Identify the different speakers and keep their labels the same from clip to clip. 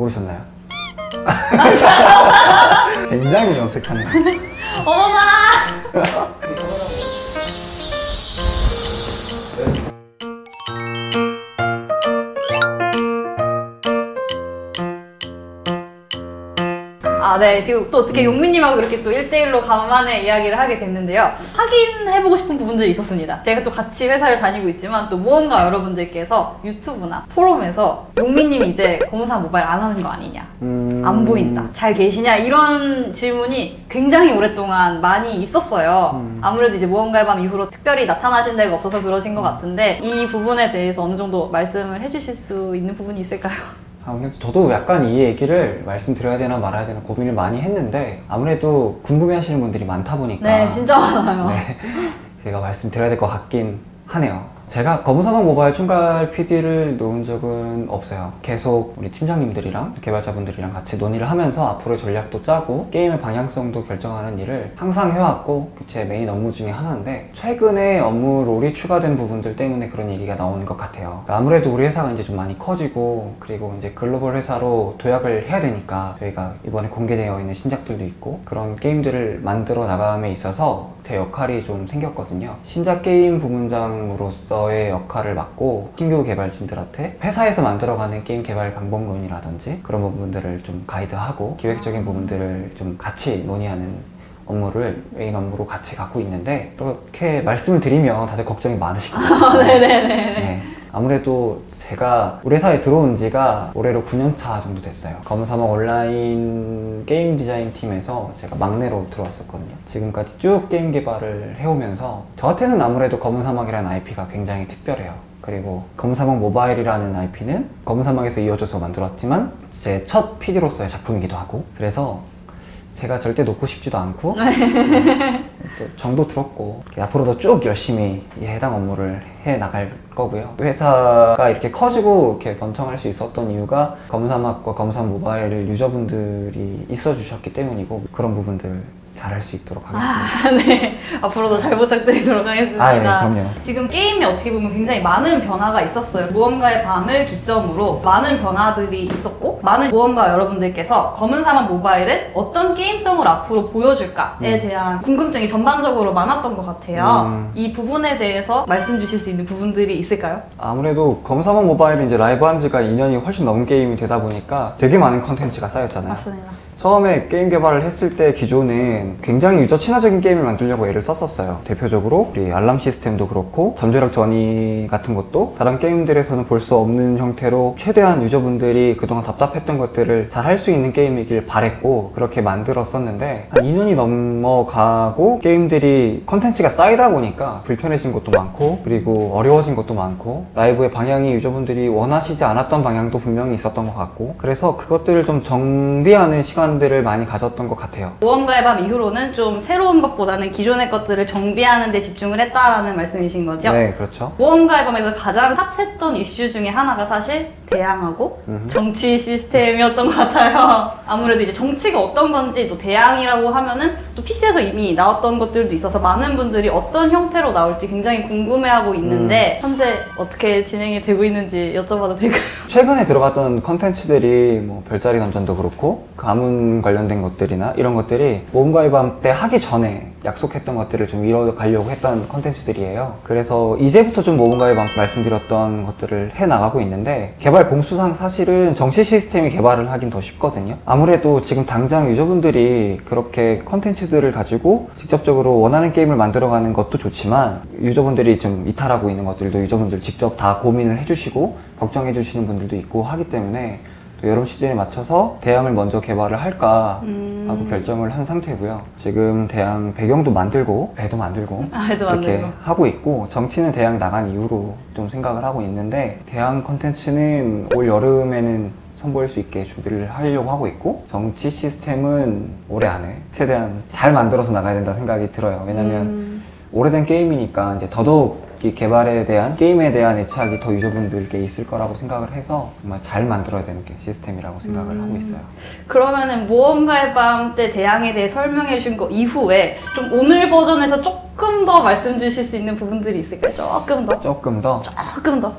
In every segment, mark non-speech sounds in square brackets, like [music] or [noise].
Speaker 1: 모르셨나요? [laughs] [laughs] 굉장히 어색하네요.
Speaker 2: 어머나! [laughs] 네. 지금 또 어떻게 용민님하고 그렇게 또 1대1로 간만에 이야기를 하게 됐는데요. 확인해보고 싶은 부분들이 있었습니다. 제가 또 같이 회사를 다니고 있지만 또 무언가 여러분들께서 유튜브나 포럼에서 용민님이 이제 검사 모바일 안 하는 거 아니냐.
Speaker 1: 음...
Speaker 2: 안 보인다. 잘 계시냐? 이런 질문이 굉장히 오랫동안 많이 있었어요.
Speaker 1: 음.
Speaker 2: 아무래도 이제 무언가의 밤 이후로 특별히 나타나신 데가 없어서 그러신 것 같은데 이 부분에 대해서 어느 정도 말씀을 해주실 수 있는 부분이 있을까요?
Speaker 1: 아, 저도 약간 이 얘기를 말씀드려야 되나 말아야 되나 고민을 많이 했는데 아무래도 궁금해 하시는 분들이 많다 보니까
Speaker 2: 네, 진짜 많아요.
Speaker 1: 네, 제가 말씀드려야 될 것 같긴 하네요. 제가 검사막 모바일 총괄 PD를 놓은 적은 없어요. 계속 우리 팀장님들이랑 개발자분들이랑 같이 논의를 하면서 앞으로 전략도 짜고 게임의 방향성도 결정하는 일을 항상 해왔고 제 메인 업무 중에 하나인데 최근에 업무 role이 추가된 부분들 때문에 그런 얘기가 나오는 것 같아요. 아무래도 우리 회사가 이제 좀 많이 커지고 그리고 이제 글로벌 회사로 도약을 해야 되니까 저희가 이번에 공개되어 있는 신작들도 있고 그런 게임들을 만들어 나감에 있어서 제 역할이 좀 생겼거든요. 신작 게임 부문장으로서 의 역할을 맡고 신규 개발진들한테 회사에서 만들어가는 게임 개발 방법론이라든지 그런 부분들을 좀 가이드하고 기획적인 부분들을 좀 같이 논의하는 업무를 메인 업무로 같이 갖고 있는데 그렇게 말씀을 드리면 다들 걱정이 많으실 것 같아요. [laughs]
Speaker 2: 네네네.
Speaker 1: 네. 아무래도 제가 우리 회사에 들어온 지가 올해로 9년 차 정도 됐어요. 검사막 온라인 게임 디자인 팀에서 제가 막내로 들어왔었거든요. 지금까지 쭉 게임 개발을 해오면서 저한테는 아무래도 검은사막이라는 IP가 굉장히 특별해요. 그리고 검사막 모바일이라는 IP는 검사막에서 이어져서 만들었지만 제 첫 PD로서의 작품이기도 하고 그래서 제가 절대 놓고 싶지도 않고 [laughs] 또 정도 들었고 앞으로도 쭉 열심히 이 해당 업무를 해 나갈 거고요. 회사가 이렇게 커지고 이렇게 번창할 수 있었던 이유가 검사막과 검사 모바일 유저분들이 있어 주셨기 때문이고 그런 부분들 잘할 수 있도록 하겠습니다.
Speaker 2: 아, [laughs] 네. 앞으로도 잘 부탁드리도록 하겠습니다.
Speaker 1: 아, 네, 그럼요.
Speaker 2: 지금 게임이 어떻게 보면 굉장히 많은 변화가 있었어요. 무언가의 밤을 기점으로 많은 변화들이 있었고, 많은 무언가 여러분들께서 검은 사막 모바일은 어떤 게임성을 앞으로 보여줄까에
Speaker 1: 음.
Speaker 2: 대한 궁금증이 전반적으로 많았던 것 같아요.
Speaker 1: 음.
Speaker 2: 이 부분에 대해서 말씀 주실 수 있는 부분들이 있을까요?
Speaker 1: 아무래도 검사막 모바일은 이제 라이브 한 지가 2년이 훨씬 넘은 게임이 되다 보니까 되게 많은 컨텐츠가 쌓였잖아요.
Speaker 2: 맞습니다.
Speaker 1: 처음에 게임 개발을 했을 때 기존은 굉장히 유저 친화적인 게임을 만들려고 애를 썼었어요. 대표적으로 우리 알람 시스템도 그렇고 잠재력 전이 같은 것도 다른 게임들에서는 볼 수 없는 형태로 최대한 유저분들이 그동안 답답했던 것들을 잘 할 수 있는 게임이길 바랬고 그렇게 만들었었는데 한 2년이 넘어가고 게임들이 컨텐츠가 쌓이다 보니까 불편해진 것도 많고 그리고 어려워진 것도 많고 라이브의 방향이 유저분들이 원하시지 않았던 방향도 분명히 있었던 것 같고 그래서 그것들을 좀 정비하는 시간 들을 많이 가졌던 것 같아요.
Speaker 2: 무언가의 밤 이후로는 좀 새로운 것보다는 기존의 것들을 정비하는 데 집중을 했다라는 말씀이신 거죠?
Speaker 1: 네, 그렇죠.
Speaker 2: 무언가의 밤에서 가장 핫했던 이슈 중에 하나가 사실 대항하고
Speaker 1: 음흠.
Speaker 2: 정치 시스템이었던 것 같아요. [laughs] 아무래도 이제 정치가 어떤 건지 또 대항이라고 하면은 또 PC에서 이미 나왔던 것들도 있어서 많은 분들이 어떤 형태로 나올지 굉장히 궁금해하고 있는데
Speaker 1: 음.
Speaker 2: 현재 어떻게 진행이 되고 있는지 여쭤봐도 될까요?
Speaker 1: 최근에 들어갔던 컨텐츠들이 뭐 별자리 던전도 그렇고 가문 관련된 것들이나 이런 것들이 모험가의 밤 때 하기 전에 약속했던 것들을 좀 이뤄가려고 했던 컨텐츠들이에요. 그래서 이제부터 좀 모험가의 밤 말씀드렸던 것들을 해 나가고 있는데 개발 공수상 사실은 정치 시스템이 개발을 하긴 더 쉽거든요. 아무래도 지금 당장 유저분들이 그렇게 컨텐츠들을 가지고 직접적으로 원하는 게임을 만들어가는 것도 좋지만 유저분들이 좀 이탈하고 있는 것들도 유저분들 직접 다 고민을 해주시고 걱정해 주시는 분들도 있고 하기 때문에 또 여름 시즌에 맞춰서 대항을 먼저 개발을 할까
Speaker 2: 음.
Speaker 1: 하고 결정을 한 상태고요. 지금 대항 배경도 만들고 배도 만들고
Speaker 2: 아, 해도
Speaker 1: 이렇게
Speaker 2: 만들고.
Speaker 1: 하고 있고 정치는 대항 나간 이후로 좀 생각을 하고 있는데 대항 컨텐츠는 올 여름에는 선보일 수 있게 준비를 하려고 하고 있고 정치 시스템은 올해 안에 최대한 잘 만들어서 나가야 된다 생각이 들어요. 왜냐면
Speaker 2: 음.
Speaker 1: 오래된 게임이니까 이제 더더욱 이 개발에 대한 게임에 대한 애착이 더 유저분들께 있을 거라고 생각을 해서 정말 잘 만들어야 되는 게 시스템이라고 생각을
Speaker 2: 음.
Speaker 1: 하고 있어요.
Speaker 2: 그러면은 모험가의 밤 때 대항에 대해 설명해 주신 거 이후에 좀 오늘 버전에서 조금 더 말씀 주실 수 있는 부분들이 있을까요? 조금 더.
Speaker 1: 조금 더
Speaker 2: 조금 더.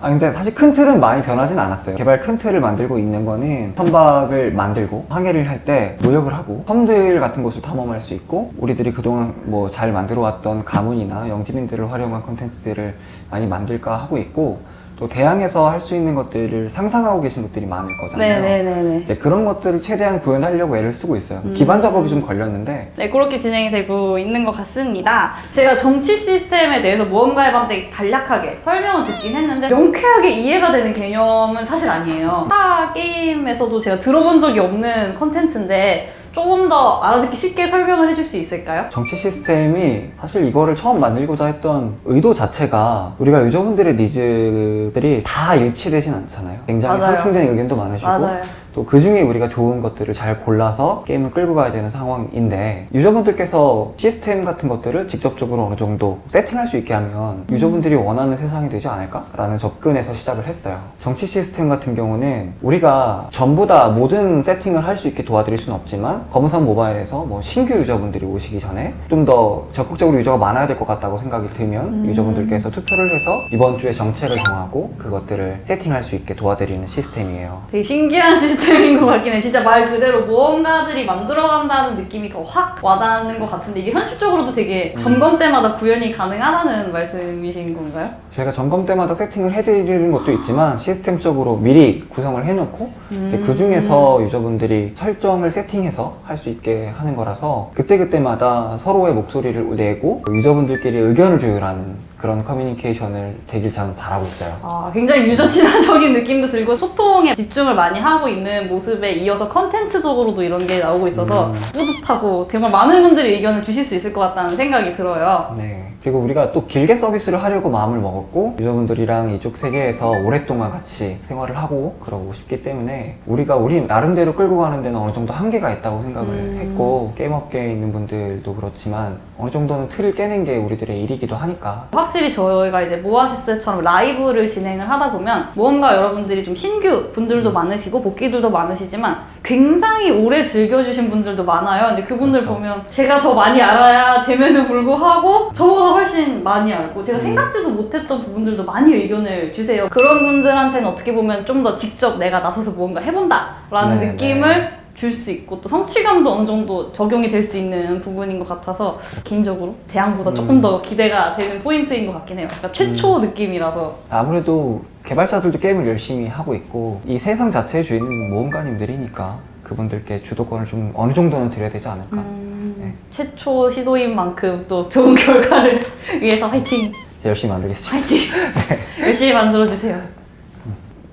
Speaker 1: 아 근데 사실 큰 틀은 많이 변하진 않았어요. 개발 큰 틀을 만들고 있는 거는 선박을 만들고 항해를 할 때 노력을 하고 섬들 같은 곳을 탐험할 수 있고 우리들이 그동안 뭐 잘 만들어 왔던 가문이나 영지민들을 활용한 콘텐츠들을 많이 만들까 하고 있고 또 대항에서 할 수 있는 것들을 상상하고 계신 분들이 많을 거잖아요.
Speaker 2: 네네네네.
Speaker 1: 이제 그런 것들을 최대한 구현하려고 애를 쓰고 있어요. 기반 작업이 좀 걸렸는데
Speaker 2: 네, 그렇게 진행이 되고 있는 것 같습니다. 제가 정치 시스템에 대해서 모험가 해방 때 간략하게 설명을 듣긴 했는데 명쾌하게 이해가 되는 개념은 사실 아니에요. 타 게임에서도 제가 들어본 적이 없는 컨텐츠인데 조금 더 알아듣기 쉽게 설명을 해줄 수 있을까요?
Speaker 1: 정치 시스템이 사실 이거를 처음 만들고자 했던 의도 자체가 우리가 유저분들의 니즈들이 다 일치되진 않잖아요. 굉장히
Speaker 2: 맞아요.
Speaker 1: 상충되는 의견도 많으시고
Speaker 2: 맞아요.
Speaker 1: 또 그 중에 우리가 좋은 것들을 잘 골라서 게임을 끌고 가야 되는 상황인데 유저분들께서 시스템 같은 것들을 직접적으로 어느 정도 세팅할 수 있게 하면 유저분들이 원하는 세상이 되지 않을까 라는 접근에서 시작을 했어요. 정치 시스템 같은 경우는 우리가 전부 다 모든 세팅을 할 수 있게 도와드릴 수는 없지만 검사 모바일에서 뭐 신규 유저분들이 오시기 전에 좀 더 적극적으로 유저가 많아야 될 것 같다고 생각이 들면 유저분들께서 투표를 해서 이번 주에 정책을 정하고 그것들을 세팅할 수 있게 도와드리는 시스템이에요.
Speaker 2: 되게 신기한 시스템 인 것 같긴 해. 진짜 말 그대로 모험가들이 만들어간다는 느낌이 더 확 와닿는 것 같은데 이게 현실적으로도 되게 점검 때마다 구현이 가능하다는 말씀이신 건가요?
Speaker 1: 저희가 점검 때마다 세팅을 해드리는 것도 있지만 시스템적으로 미리 구성을 해놓고 이제 그 중에서 유저분들이 설정을 세팅해서 할 수 있게 하는 거라서 그때그때마다 서로의 목소리를 내고 유저분들끼리 의견을 조율하는 그런 커뮤니케이션을 되길 저는 바라고 있어요.
Speaker 2: 아, 굉장히 유저 친화적인 느낌도 들고 소통에 집중을 많이 하고 있는 모습에 이어서 컨텐츠적으로도 이런 게 나오고 있어서 뿌듯하고 정말 많은 분들이 의견을 주실 수 있을 것 같다는 생각이 들어요.
Speaker 1: 네. 그리고 우리가 또 길게 서비스를 하려고 마음을 먹었고 유저분들이랑 이쪽 세계에서 오랫동안 같이 생활을 하고 그러고 싶기 때문에 우리가 우리 나름대로 끌고 가는 데는 어느 정도 한계가 있다고 생각을
Speaker 2: 음.
Speaker 1: 했고 게임 업계에 있는 분들도 그렇지만 어느 정도는 틀을 깨는 게 우리들의 일이기도 하니까
Speaker 2: 확실히 저희가 이제 모아시스처럼 라이브를 진행을 하다 보면 무언가 여러분들이 좀 신규 분들도 많으시고 복귀들도 많으시지만 굉장히 오래 즐겨주신 분들도 많아요. 근데 그분들
Speaker 1: 그렇죠.
Speaker 2: 보면 제가 더 많이 알아야 됨에도 불구하고 저보다 훨씬 많이 알고
Speaker 1: 음.
Speaker 2: 제가 생각지도 못했던 부분들도 많이 의견을 주세요. 그런 분들한테는 어떻게 보면 좀 더 직접 내가 나서서 무언가 해본다 라는
Speaker 1: 네,
Speaker 2: 느낌을 줄 수 있고 또 성취감도 어느 정도 적용이 될 수 있는 부분인 것 같아서 개인적으로 대항보다 조금
Speaker 1: 음.
Speaker 2: 더 기대가 되는 포인트인 것 같긴 해요. 그러니까 최초 느낌이라서
Speaker 1: 아무래도 개발자들도 게임을 열심히 하고 있고 이 세상 자체의 주인은 모험가님들이니까 그분들께 주도권을 좀 어느 정도는 드려야 되지 않을까
Speaker 2: 음,
Speaker 1: 네.
Speaker 2: 최초 시도인 만큼 또 좋은 [laughs] 결과를 위해서 화이팅!
Speaker 1: 이제 열심히 만들겠습니다.
Speaker 2: 화이팅! [laughs] 열심히 만들어주세요.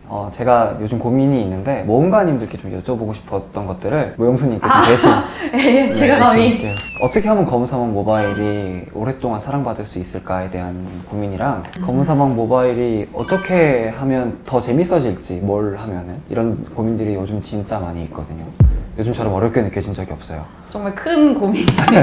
Speaker 1: 어, 제가 요즘 고민이 있는데 모험가님들께 좀 여쭤보고 싶었던 것들을 모영수님께 좀 대신 [laughs]
Speaker 2: 예,
Speaker 1: 네,
Speaker 2: 제가 감히.
Speaker 1: 어떻게 하면 검은사막 모바일이 오랫동안 사랑받을 수 있을까에 대한 고민이랑 검은사막 모바일이 어떻게 하면 더 재밌어질지 뭘 하면은 이런 고민들이 요즘 진짜 많이 있거든요. 요즘처럼 어렵게 느껴진 적이 없어요.
Speaker 2: 정말 큰 고민이에요. [laughs] 아니,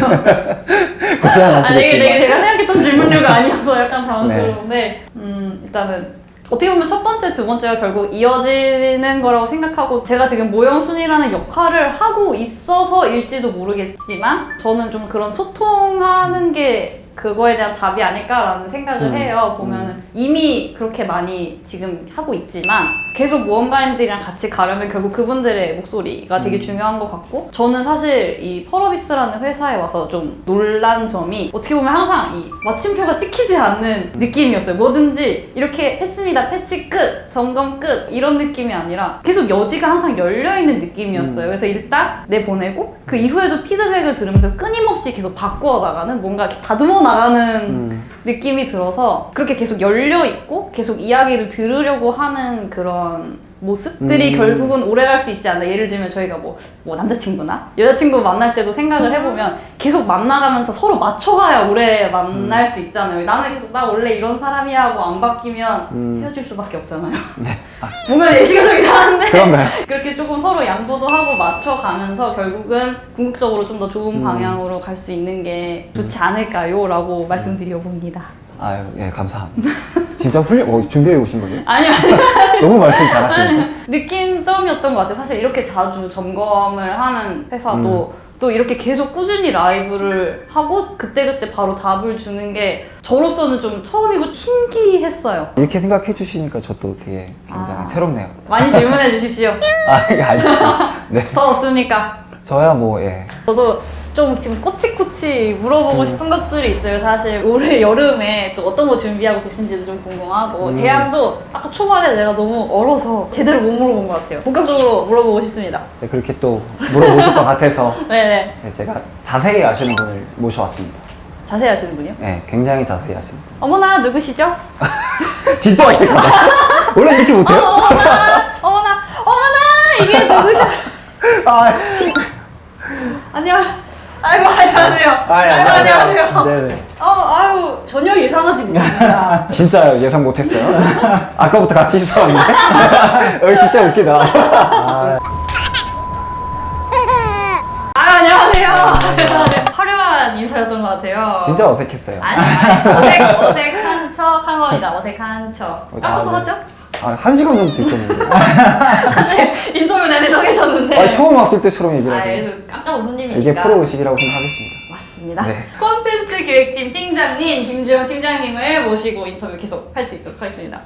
Speaker 2: 이게
Speaker 1: 고생하시겠지만
Speaker 2: 되게 제가 생각했던 질문류가 아니어서 약간 당황스러운데, 음, 일단은 어떻게 보면 첫 번째, 두 번째가 결국 이어지는 거라고 생각하고 제가 지금 모형순이라는 역할을 하고 있어서일지도 모르겠지만 저는 좀 그런 소통하는 게 그거에 대한 답이 아닐까라는 생각을
Speaker 1: 음.
Speaker 2: 해요. 보면은 이미 그렇게 많이 지금 하고 있지만 계속 모험가님들이랑 같이 가려면 결국 그분들의 목소리가 되게 중요한 것 같고 저는 사실 이 펄어비스라는 회사에 와서 좀 놀란 점이 어떻게 보면 항상 이 마침표가 찍히지 않는 느낌이었어요. 뭐든지 이렇게 했습니다. 패치 끝, 점검 끝 이런 느낌이 아니라 계속 여지가 항상 열려 있는 느낌이었어요. 그래서 일단 내보내고 그 이후에도 피드백을 들으면서 끊임없이 계속 바꾸어 나가는 뭔가 다듬어 나가는
Speaker 1: 음,
Speaker 2: 느낌이 들어서 그렇게 계속 열려 있고 계속 이야기를 들으려고 하는 그런 모습들이
Speaker 1: 음.
Speaker 2: 결국은 오래 갈 수 있지 않나 예를 들면 저희가 뭐, 뭐 남자친구나 여자친구 만날 때도 생각을 해보면 계속 만나가면서 서로 맞춰가야 오래 만날 수 있잖아요 나는 계속 나 원래 이런 사람이야 하고 안 바뀌면
Speaker 1: 음.
Speaker 2: 헤어질 수밖에 없잖아요 [laughs] 보면 예시가적이긴 한데
Speaker 1: 그런가요? [laughs]
Speaker 2: 그렇게 조금 서로 양보도 하고 맞춰가면서 결국은 궁극적으로 좀 더 좋은
Speaker 1: 음.
Speaker 2: 방향으로 갈 수 있는 게 좋지 않을까요? 라고 말씀드려 봅니다.
Speaker 1: 아유, 예, 감사합니다. 진짜 훌륭, 어, 준비해 오신 거예요? [laughs]
Speaker 2: 아니요, 아니요.
Speaker 1: 너무 말씀 잘하시는데.
Speaker 2: 느낀 점이었던 것 같아요. 사실 이렇게 자주 점검을 하는 회사도 또 이렇게 계속 꾸준히 라이브를 하고 그때그때 바로 답을 주는 게 저로서는 좀 처음이고 신기했어요.
Speaker 1: 이렇게 생각해 주시니까 저도 되게 굉장히
Speaker 2: 아.
Speaker 1: 새롭네요.
Speaker 2: 많이 질문해 주십시오. [laughs]
Speaker 1: 아, 이게 알겠습니다. [laughs] 네.
Speaker 2: 더 없습니까?
Speaker 1: 저야 뭐, 예.
Speaker 2: 저도 좀 지금 꼬치꼬치 물어보고
Speaker 1: 음.
Speaker 2: 싶은 것들이 있어요. 사실 올해 [laughs] 여름에 또 어떤 거 준비하고 계신지도 좀 궁금하고
Speaker 1: 음.
Speaker 2: 대항도 아까 초반에 내가 너무 얼어서 제대로 못 물어본 것 같아요. 본격적으로 물어보고 싶습니다.
Speaker 1: 네, 그렇게 또 물어보실 것 같아서
Speaker 2: 네네. [laughs]
Speaker 1: 네, 제가 자세히 아시는 분을 모셔왔습니다.
Speaker 2: 자세히 하시는 분이요?
Speaker 1: 네, 굉장히 자세히 아시는 분.
Speaker 2: 어머나 누구시죠? [laughs]
Speaker 1: 진짜 어색하다. 원래 이렇게
Speaker 2: 어,
Speaker 1: 못해요?
Speaker 2: 어머나 어머나 어머나 이게 누구셔?
Speaker 1: 아,
Speaker 2: 안녕. 아이고 안녕하세요. 아이고 안녕하세요.
Speaker 3: 네네.
Speaker 2: 어, 아유 전혀 예상하지 못했습니다. [laughs]
Speaker 1: 진짜 예상 못했어요. [laughs] 아까부터 같이 있었는데. [laughs] 여기 진짜 웃기다.
Speaker 3: 아,
Speaker 2: 아 안녕하세요. 화려한 인사였던 것 같아요.
Speaker 1: 진짜 어색했어요.
Speaker 2: 아니, 아니 어색 어색한 척한 겁니다. 어색한 척. 깜짝
Speaker 1: 아,
Speaker 2: 속았죠?
Speaker 1: 아, 한 시간 정도 있었는데. [laughs]
Speaker 2: 사실 인터뷰 내내 정해졌는데.
Speaker 1: 아, 처음 왔을 때처럼 얘기를
Speaker 2: 아,
Speaker 1: 하고.
Speaker 2: 얘도 깜짝 온 손님이니까.
Speaker 1: 이게 프로 의식이라고 생각하겠습니다.
Speaker 2: 맞습니다.
Speaker 1: 네.
Speaker 2: 콘텐츠 기획팀 팀장님 김주영 팀장님을 모시고 인터뷰 계속 할 수 있도록 하겠습니다.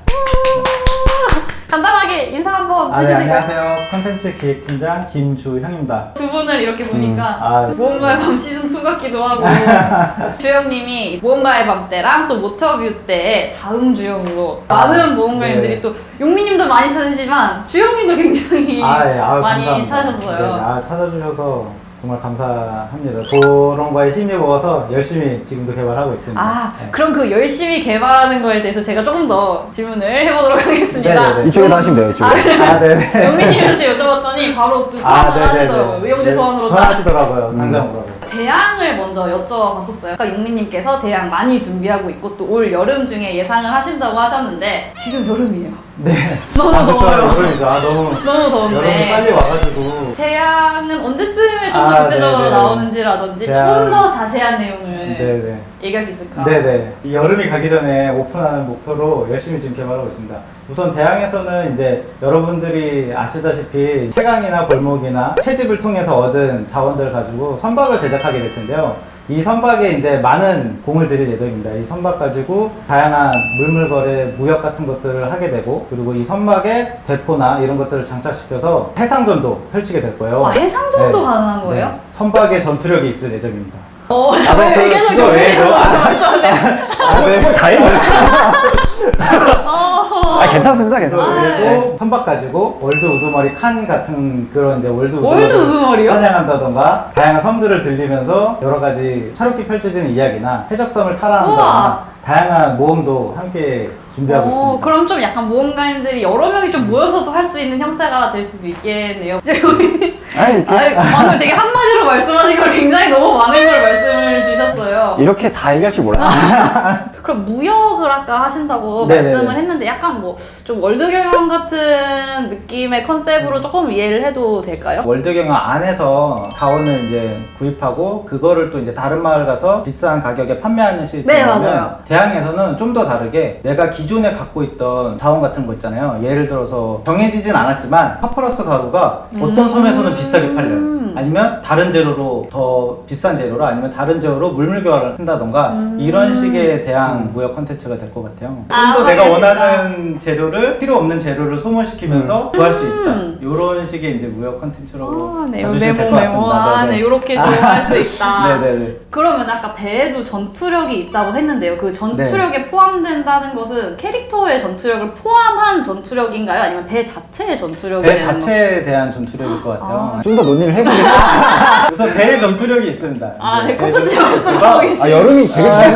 Speaker 2: 간단하게 인사 한번
Speaker 3: 아, 네,
Speaker 2: 해주실까요?
Speaker 3: 안녕하세요. 컨텐츠 기획팀장 김주형입니다.
Speaker 2: 두 분을 이렇게 보니까
Speaker 3: 아,
Speaker 2: 모험가의 밤 시즌 2 같기도 하고 [laughs] 주영님이 모험가의 밤 때랑 또 모터뷰 때 다음 주영으로
Speaker 3: 아,
Speaker 2: 많은 모험가님들이
Speaker 3: 네.
Speaker 2: 또 용민님도 많이 찾으시지만 주영님도 굉장히
Speaker 3: 아, 예, 아유,
Speaker 2: 많이
Speaker 3: 감사합니다.
Speaker 2: 찾으셨어요.
Speaker 3: 네, 아, 찾아주셔서 정말 감사합니다. 그런 거에 힘입어서 열심히 지금도 개발하고 있습니다.
Speaker 2: 아
Speaker 3: 네.
Speaker 2: 그럼 그 열심히 개발하는 거에 대해서 제가 조금 더 질문을 해보도록 하겠습니다.
Speaker 3: 네네네.
Speaker 1: 이쪽에다 하시면 돼요, 이쪽에.
Speaker 3: 아, 네네.
Speaker 2: 영민님한테 여쭤봤더니 바로 또
Speaker 3: 아,
Speaker 2: 소환을 하시더라고요. 의용대 소환으로 딱
Speaker 3: 전화하시더라고요.
Speaker 1: 음.
Speaker 3: 당장 오라고.
Speaker 2: 대항을 먼저 여쭤봤었어요. 아까 용민님께서 대항 많이 준비하고 있고 또 올 여름 중에 예상을 하신다고 하셨는데 지금 여름이에요.
Speaker 3: 네. [laughs]
Speaker 2: 너무
Speaker 3: 아.
Speaker 2: 더워요.
Speaker 3: 여름이죠. 아, 너무. [laughs]
Speaker 2: 너무
Speaker 3: 여름이
Speaker 2: 더운데
Speaker 3: 빨리 와가지고.
Speaker 2: 대항은 언제쯤에 좀더
Speaker 3: 아,
Speaker 2: 구체적으로
Speaker 3: 네네.
Speaker 2: 나오는지라든지
Speaker 3: 대항.
Speaker 2: 좀더 자세한 내용을
Speaker 3: 네네.
Speaker 2: 얘기할 수 있을까?
Speaker 3: 네네. 이 여름이 가기 전에 오픈하는 목표로 열심히 지금 개발하고 있습니다. 우선 대항에서는 이제 여러분들이 아시다시피 채강이나 골목이나 채집을 통해서 얻은 자원들을 가지고 선박을 제작하게 될 텐데요. 이 선박에 이제 많은 공을 들일 예정입니다. 이 선박 가지고 다양한 물물거래, 무역 같은 것들을 하게 되고 그리고 이 선박에 대포나 이런 것들을 장착시켜서 해상전도 펼치게 될 거예요.
Speaker 2: 아, 해상전도
Speaker 3: 네.
Speaker 2: 가능한 거예요?
Speaker 3: 네. 선박에 전투력이 있을 예정입니다.
Speaker 2: 어, 잠깐만
Speaker 3: 그-
Speaker 2: 계속
Speaker 3: 그거
Speaker 2: 좀
Speaker 3: 외에도-
Speaker 2: 말씀하세요.
Speaker 3: 아, 네.
Speaker 2: 어. [laughs]
Speaker 1: 아, 괜찮습니다, 괜찮습니다.
Speaker 2: 네.
Speaker 3: 그리고 선박 가지고 월드 우두머리 칸 같은 그런 이제 월드
Speaker 2: 우두머리요?
Speaker 3: 사냥한다던가 다양한 섬들을 들리면서 여러 가지 다채롭게 펼쳐지는 이야기나 해적섬을
Speaker 2: 우와.
Speaker 3: 탈환한다거나 다양한 모험도 함께 준비하고
Speaker 2: 어,
Speaker 3: 있습니다.
Speaker 2: 그럼 좀 약간 모험가님들이 여러 명이 좀 모여서도 할 수 있는 형태가 될 수도 있겠네요. [laughs]
Speaker 1: 아니,
Speaker 2: 아니, 방금 되게 한마디로 말씀하신 걸 굉장히 너무 많은 걸 말씀을.
Speaker 1: 이렇게 다 얘기할 줄 몰랐어요. [laughs]
Speaker 2: 그럼 무역을 아까 하신다고
Speaker 3: 네네네.
Speaker 2: 말씀을 했는데 약간 뭐 좀 world 경영 같은 느낌의 컨셉으로 조금 이해를 해도 될까요?
Speaker 3: world 경영 안에서 자원을 이제 구입하고 그거를 또 이제 다른 마을 가서 비싼 가격에 판매하는 시스템이면
Speaker 2: 네.
Speaker 3: 대양에서는 좀 더 다르게 내가 기존에 갖고 있던 자원 같은 거 있잖아요. 예를 들어서 정해지진 않았지만 파퍼러스 가루가 어떤
Speaker 2: 음.
Speaker 3: 섬에서는 비싸게 팔려요. 아니면 다른 재료로 더 비싼 재료로 아니면 다른 재료로 물물 교환을 한다던가
Speaker 2: 음.
Speaker 3: 이런 식의 대양 무역 컨텐츠가 될 것 같아요.
Speaker 2: 아,
Speaker 3: 좀더 내가. 원하는 재료를 필요 없는 재료를 소모시키면서 구할 수 있다.
Speaker 2: 음.
Speaker 3: 이런 식의 이제 무역 컨텐츠라고
Speaker 2: 아, 네,
Speaker 3: 봐주시면 될 것. 같습니다.
Speaker 2: 아,
Speaker 3: 네네.
Speaker 2: 네, 이렇게도 할수 [laughs] 있다.
Speaker 3: 네네네.
Speaker 2: 그러면 아까 배에도 전투력이 있다고 했는데요. 그 전투력에
Speaker 3: 네.
Speaker 2: 포함된다는 것은 캐릭터의 전투력을 포함한 전투력인가요? 아니면 배 자체의 전투력이
Speaker 3: 배 자체에 대한 전투력일 것 같아요.
Speaker 2: 아.
Speaker 1: 좀더 논의를 해보긴 [laughs]
Speaker 3: 우선 배의 전투력이 있습니다.
Speaker 2: 아, 네,
Speaker 3: 전투력이
Speaker 2: 말씀하고
Speaker 3: 있어서.
Speaker 1: 아, 여름이 되게 좋네.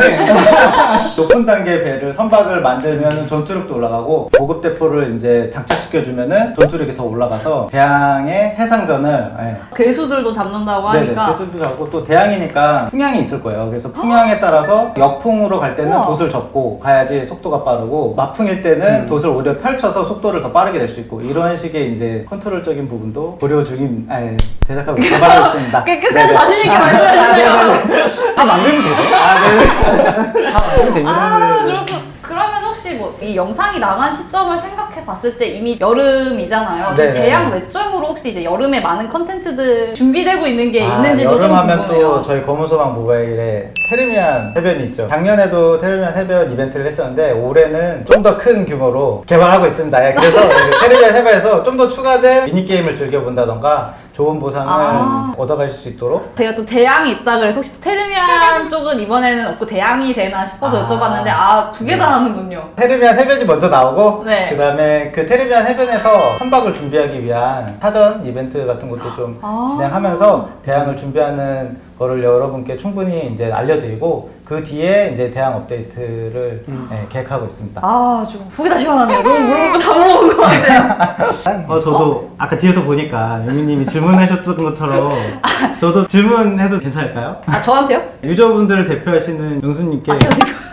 Speaker 3: 높은 단계 배를 선박을 만들면 전투력도 올라가고 고급 대포를 이제 장착시켜 주면은 전투력이 더 올라가서 대항의 해상전을 예.
Speaker 2: 괴수들도 잡는다고
Speaker 3: 네네
Speaker 2: 하니까
Speaker 3: 배수도 잡고 또 대항이니까 풍향이 있을 거예요. 그래서 풍향에 따라서 역풍으로 갈 때는
Speaker 2: 우와.
Speaker 3: 돛을 접고 가야지 속도가 빠르고 마풍일 때는
Speaker 1: 음.
Speaker 3: 돛을 오히려 펼쳐서 속도를 더 빠르게 낼 수 있고 이런 식의 이제 컨트롤적인 부분도 고려 중인 아니, 제작하고 개발하고 있습니다. [laughs] 네네.
Speaker 2: 자신 있게 말씀해주세요.
Speaker 1: 다 만들면 되죠?
Speaker 3: 아.
Speaker 1: 다 만들면 됩니다.
Speaker 2: 아, 그렇군. 그러면 혹시 뭐 이 영상이 나간 시점을 생각해 봤을 때 이미 여름이잖아요.
Speaker 3: 네네.
Speaker 2: 대학 외적으로 혹시 이제 여름에 많은 컨텐츠들 준비되고 있는 게
Speaker 3: 아,
Speaker 2: 있는지도 좀
Speaker 3: 여름 하면
Speaker 2: 궁금해요.
Speaker 3: 또 저희 검은소방 모바일에 테르미안 해변이 있죠. 작년에도 테르미안 해변 이벤트를 했었는데 올해는 좀 더 큰 규모로 개발하고 있습니다. 예, 그래서 [laughs] 테르미안 해변에서 좀 더 추가된 미니게임을 즐겨본다던가 좋은 보상을
Speaker 2: 아.
Speaker 3: 얻어가실 수 있도록
Speaker 2: 제가 또 대양이 있다 그래서 혹시 테르미안 쪽은 이번에는 없고 대양이 되나 싶어서
Speaker 3: 아.
Speaker 2: 여쭤봤는데 아 두 개다 하는군요.
Speaker 3: 테르미안 해변이 먼저 나오고
Speaker 2: 네.
Speaker 3: 그 다음에 그 테르미안 해변에서 선박을 준비하기 위한 사전 이벤트 같은 것도 좀
Speaker 2: 아.
Speaker 3: 진행하면서 대항을 준비하는 거를 여러분께 충분히 이제 알려드리고 그 뒤에 이제 대항 업데이트를
Speaker 1: 음.
Speaker 3: 네, 계획하고 있습니다.
Speaker 2: 아 좀 속이 다 시원하네요. 너무 물어보고 다 물어본 것 같아요. [laughs]
Speaker 3: 어 저도 아까 뒤에서 보니까 유미님이 질문하셨던 것처럼 저도 질문해도 괜찮을까요?
Speaker 2: 아 저한테요?
Speaker 3: 유저분들을 대표하시는 영수님께
Speaker 2: 아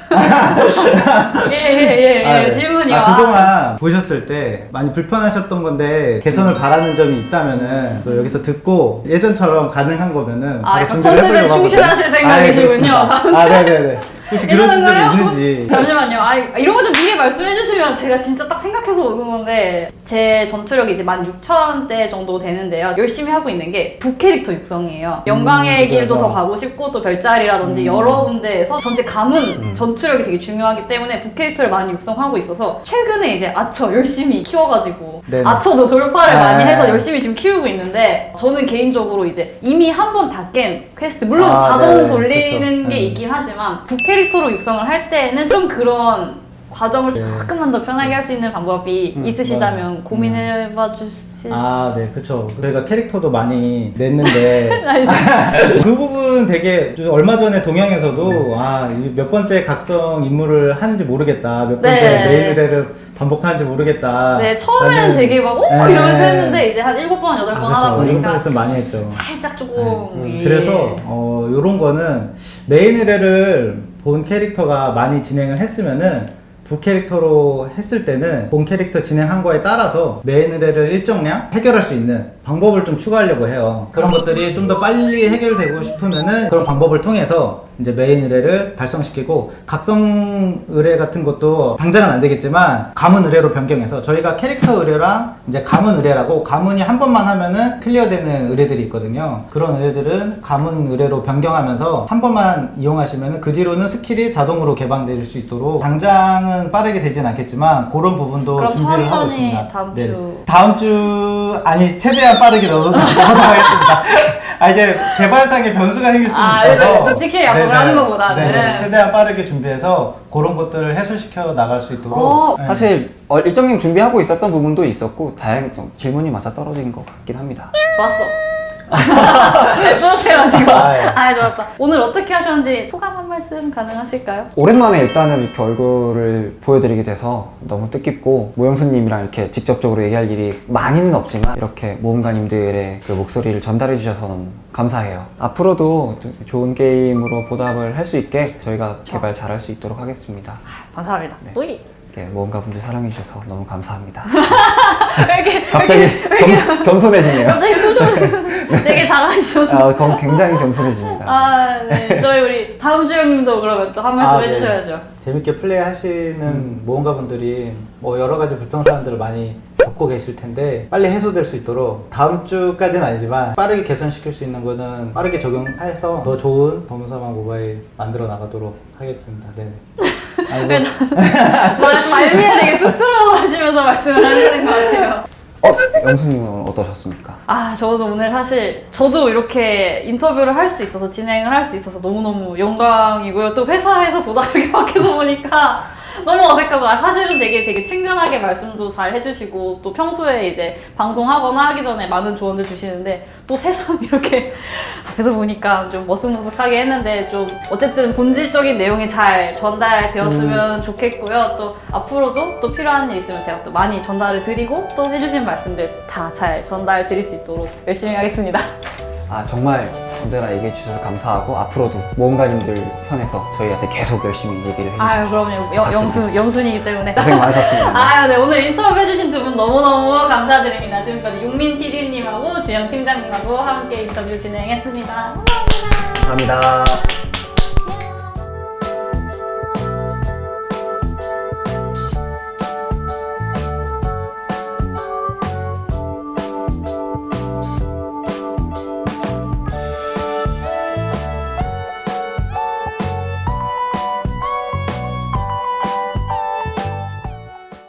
Speaker 2: 제가 지금 예예 예 예,
Speaker 3: 아, 네.
Speaker 2: 질문이요.
Speaker 3: 아, 그동안 보셨을 때 많이 불편하셨던 건데 개선을 바라는 점이 있다면은 또 여기서 듣고 예전처럼 가능한 거면은
Speaker 2: 아,
Speaker 3: 바로
Speaker 2: 약간
Speaker 3: 준비를
Speaker 2: 컨셉에 충실하실
Speaker 3: 예,
Speaker 2: 생각이시군요.
Speaker 3: 아, 네 네네. 혹시 그런
Speaker 2: 거예요?
Speaker 3: 있는지.
Speaker 2: 잠시만요. 아 이런 거 좀 미리 말씀해 주시면 제가 진짜 딱 생각해서 오는 건데 제 전투력이 이제 16,000대 정도 되는데요. 열심히 하고 있는 게 부캐릭터 육성이에요. 영광의
Speaker 3: 음,
Speaker 2: 길도. 더 가고 싶고 또 별자리라든지
Speaker 3: 음.
Speaker 2: 여러 군데에서 전체 가문 전투력이 되게 중요하기 때문에 부캐릭터를 많이 육성하고 있어서 최근에 이제 아처 열심히 키워가지고
Speaker 3: 네네.
Speaker 2: 아처도 돌파를
Speaker 3: 아.
Speaker 2: 많이 해서 열심히 지금 키우고 있는데 저는 개인적으로 이제 이미 한 번 다 깬 퀘스트 물론
Speaker 3: 아,
Speaker 2: 자동
Speaker 3: 네네.
Speaker 2: 돌리는
Speaker 3: 그쵸.
Speaker 2: 게
Speaker 3: 음.
Speaker 2: 있긴 하지만 부캐릭터로 육성을 할 때는 좀 그런 과정을
Speaker 3: 네.
Speaker 2: 조금만 더 편하게 할 수 있는 방법이
Speaker 1: 음,
Speaker 2: 있으시다면
Speaker 3: 네.
Speaker 2: 고민해봐 주실
Speaker 3: 아, 네, 그쵸. 저희가 캐릭터도 많이 냈는데, [laughs]
Speaker 2: 아니, [laughs]
Speaker 3: 그 부분 되게 좀 얼마 전에 동양에서도 아, 이몇 번째 각성 임무를 하는지 모르겠다. 몇 번째
Speaker 2: 네.
Speaker 3: 메인 의뢰를 반복하는지 모르겠다.
Speaker 2: 네 처음에는 되게 막 오!
Speaker 3: 네.
Speaker 2: 이러면서 했는데 이제 한 일곱 번 여덟
Speaker 3: 아,
Speaker 2: 번 하다 보니까
Speaker 3: 말씀 많이 했죠.
Speaker 2: 살짝 조금
Speaker 3: 네.
Speaker 2: 예.
Speaker 3: 그래서 어, 이런 거는 메인 의뢰를 본 캐릭터가 많이 진행을 했으면은 부 캐릭터로 했을 때는 본 캐릭터 진행한 거에 따라서 메인 의뢰를 일정량 해결할 수 있는 방법을 좀 추가하려고 해요. 그런 것들이 좀 더 빨리 해결되고 싶으면은 그런 방법을 통해서 이제 메인 의뢰를 달성시키고 각성 의뢰 같은 것도 당장은 안 되겠지만 가문 의뢰로 변경해서 저희가 캐릭터 의뢰랑 이제 가문 의뢰라고 가문이 한 번만 하면은 clear되는 의뢰들이 있거든요. 그런 의뢰들은 가문 의뢰로 변경하면서 한 번만 이용하시면은 그 뒤로는 스킬이 자동으로 개방될 수 있도록 당장은 빠르게 되진 않겠지만 그런 부분도 준비를 하고 있습니다.
Speaker 2: 다음
Speaker 3: 네.
Speaker 2: 주.
Speaker 3: 다음 주 아니 최대한 빠르게 넣어 넣어보도록 하겠습니다. [laughs] 아 이게 개발상의 변수가 생길 수는
Speaker 2: 아,
Speaker 3: 있어서
Speaker 2: 그래서 솔직히 약속을. 하는 것보다는.
Speaker 3: 네네. 최대한 빠르게 준비해서 그런 것들을 해소시켜 나갈 수 있도록
Speaker 2: 어,
Speaker 3: 네.
Speaker 1: 사실 어, 일정량 준비하고 있었던 부분도 있었고 다행 좀 질문이 맞아 떨어진 것 같긴 합니다.
Speaker 2: 좋았어. 네, 뿌듯해가지고.
Speaker 3: 아, 예.
Speaker 2: 아, 좋았다. 오늘 어떻게 하셨는지 소감 한 말씀 가능하실까요?
Speaker 1: 오랜만에 일단은 이렇게 얼굴을 보여드리게 돼서 너무 뜻깊고 모영수님이랑 이렇게 직접적으로 얘기할 일이 많이는 없지만 이렇게 모험가님들의 그 목소리를 전달해 주셔서 감사해요. 앞으로도 좀 좋은 게임으로 보답을 할 수 있게 저희가 개발 잘할 수 있도록 하겠습니다.
Speaker 2: 감사합니다.
Speaker 1: 네.
Speaker 2: 뿌이.
Speaker 1: 이렇게 모험가 분들 사랑해 주셔서 너무 감사합니다.
Speaker 2: 이렇게,
Speaker 1: 갑자기
Speaker 2: 왜 이렇게,
Speaker 1: 겸, 겸손 해지네요.
Speaker 2: 갑자기 수준 되게 작아지셔서.
Speaker 1: 아, 겸- 굉장히 겸손해집니다.
Speaker 2: 아, 네. 저희 우리 다음 주 형님도 그러면 또 한 말씀
Speaker 3: 아, 네.
Speaker 2: 해주셔야죠.
Speaker 3: 재밌게 플레이하시는 모험가 분들이 뭐 여러 가지 불편 사항들을 많이 겪고 계실 텐데 빨리 해소될 수 있도록 다음 주까지는 아니지만 빠르게 개선시킬 수 있는 거는 빠르게 적용해서 더 좋은 검은사막 모바일 만들어 나가도록 하겠습니다. 네.
Speaker 2: 말- 말미에 되게 쑥스러워하시면서 말씀을 하시는 것 같아요.
Speaker 1: 어, 영수님은 어떠셨습니까?
Speaker 2: 아, 저도 오늘 사실 저도 이렇게 인터뷰를 할 수 있어서 진행을 할 수 있어서 너무너무 영광이고요. 또 회사에서 보다 그렇게 밖에서 보니까 너무 어색하고 아, 사실은 되게 되게 친근하게 말씀도 잘 해주시고 또 평소에 이제 방송하거나 하기 전에 많은 조언들 주시는데 또 새삼 [laughs] 이렇게 앞에서 보니까 좀 머쓱머쓱하게 했는데 좀 어쨌든 본질적인 내용이 잘 전달되었으면 좋겠고요. 또 앞으로도 또 필요한 일 있으면 제가 또 많이 전달을 드리고 또 해주신 말씀들 다 잘 전달 드릴 수 있도록 열심히 하겠습니다.
Speaker 1: 아 정말 언제나 얘기해 주셔서 감사하고 앞으로도 모험가님들 편에서 저희한테 계속 열심히 얘기를 해주시고
Speaker 2: 아유 그럼요 영, 영수
Speaker 1: 부탁드리겠습니다.
Speaker 2: 영순이기 때문에
Speaker 1: 고생 많으셨습니다. [laughs]
Speaker 2: 아유 네 오늘 인터뷰 해주신 두 분 너무너무 감사드립니다 지금까지 용민 PD님하고 주영 팀장님하고 함께 인터뷰 진행했습니다 감사합니다
Speaker 1: 감사합니다.